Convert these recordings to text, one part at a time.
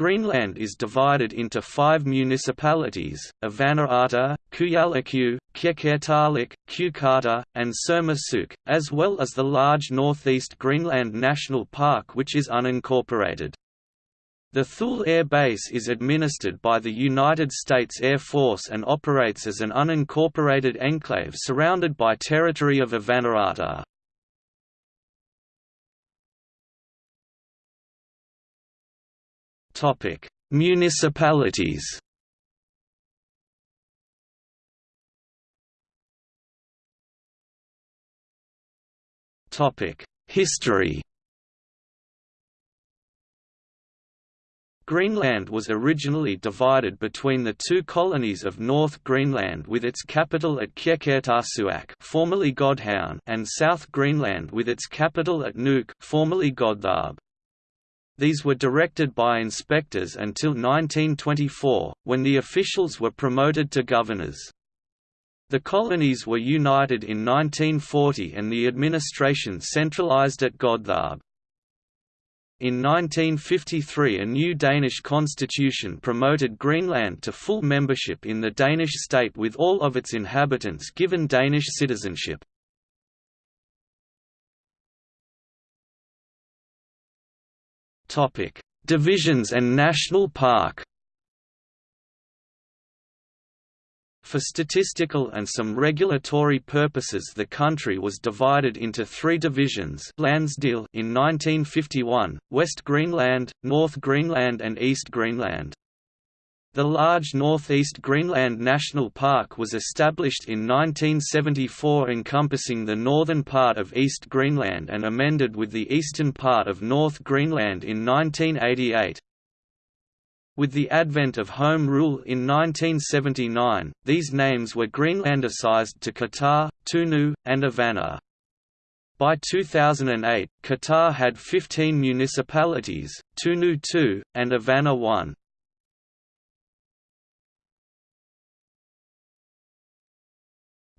Greenland is divided into five municipalities, Avannaata, Kujalleq, Qeqertalik, Qeqqata, and Sermersooq, as well as the large Northeast Greenland National Park which is unincorporated. The Thule Air Base is administered by the United States Air Force and operates as an unincorporated enclave surrounded by territory of Avannaata. Topic: Municipalities. Topic: History. Greenland was originally divided between the two colonies of North Greenland with its capital at Qeqertarsuaq formerly Godhavn and South Greenland with its capital at Nuuk formerly Godthaab. These were directed by inspectors until 1924, when the officials were promoted to governors. The colonies were united in 1940 and the administration centralized at Godthaab. In 1953 a new Danish constitution promoted Greenland to full membership in the Danish state with all of its inhabitants given Danish citizenship. Topic: Divisions and National Park. For statistical and some regulatory purposes the country was divided into three divisions Landsdele in 1951, West Greenland, North Greenland and East Greenland. The large Northeast Greenland National Park was established in 1974 encompassing the northern part of East Greenland and amended with the eastern part of North Greenland in 1988. With the advent of Home Rule in 1979, these names were Greenlandicized to Kitaa, Tunu, and Avanna. By 2008, Kitaa had 15 municipalities, Tunu 2, and Avanna 1.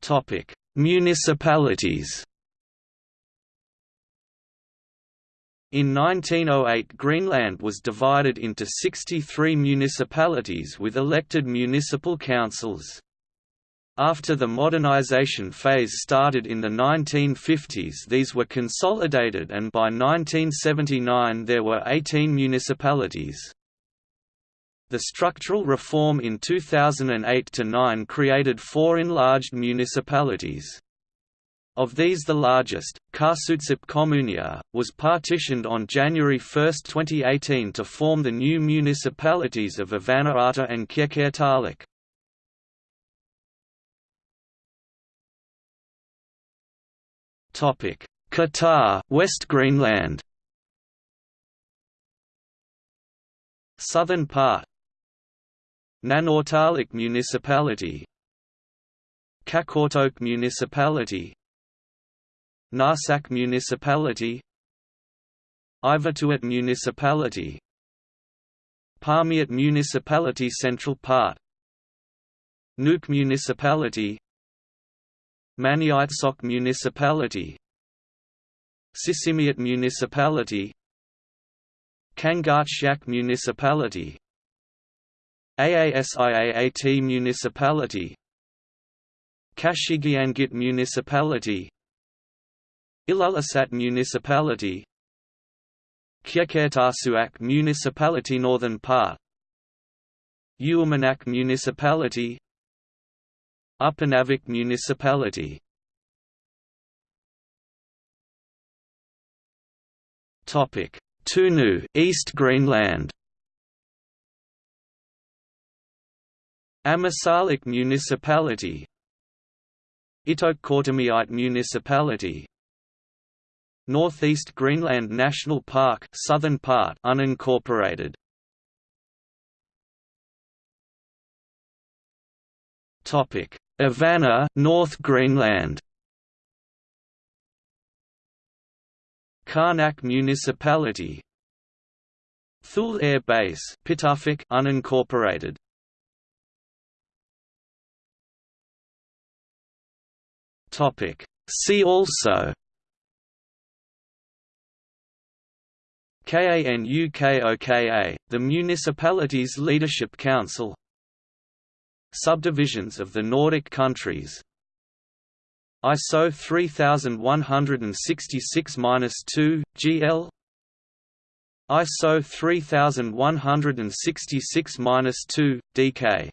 Topic: Municipalities. In 1908 Greenland was divided into 63 municipalities with elected municipal councils. After the modernization phase started in the 1950s these were consolidated and by 1979 there were 18 municipalities. The structural reform in 2008–9 created four enlarged municipalities. Of these the largest, Qaasuitsup Kommunia, was partitioned on January 1, 2018 to form the new municipalities of Avannaata and Qeqertalik. Kitaa West Greenland Southern part Nanortalik Municipality. Qaqortoq Municipality. Narsaq Municipality. Ivittuut Municipality. Paamiut Municipality Central Part Nuuk Municipality. Maniitsoq Municipality. Sisimiut Municipality. Kangaatsiaq Municipality Aasiaat Municipality. Qasigiannguit Municipality. Ilulissat Municipality. Qeqertarsuaq Municipality Northern Part Uummannaq Municipality. Upernavik Municipality. Tunu East Greenland Ammassalik Municipality. Ittoqqortoormiit Municipality. Northeast Greenland National Park southern part unincorporated. Topic. Avanna North Greenland. Qaanaaq Municipality. Thule Air Base Pituffik unincorporated Topic. See also KANUKOKA, the municipality's leadership council. Subdivisions of the Nordic countries. ISO 3166-2, GL ISO 3166-2, DK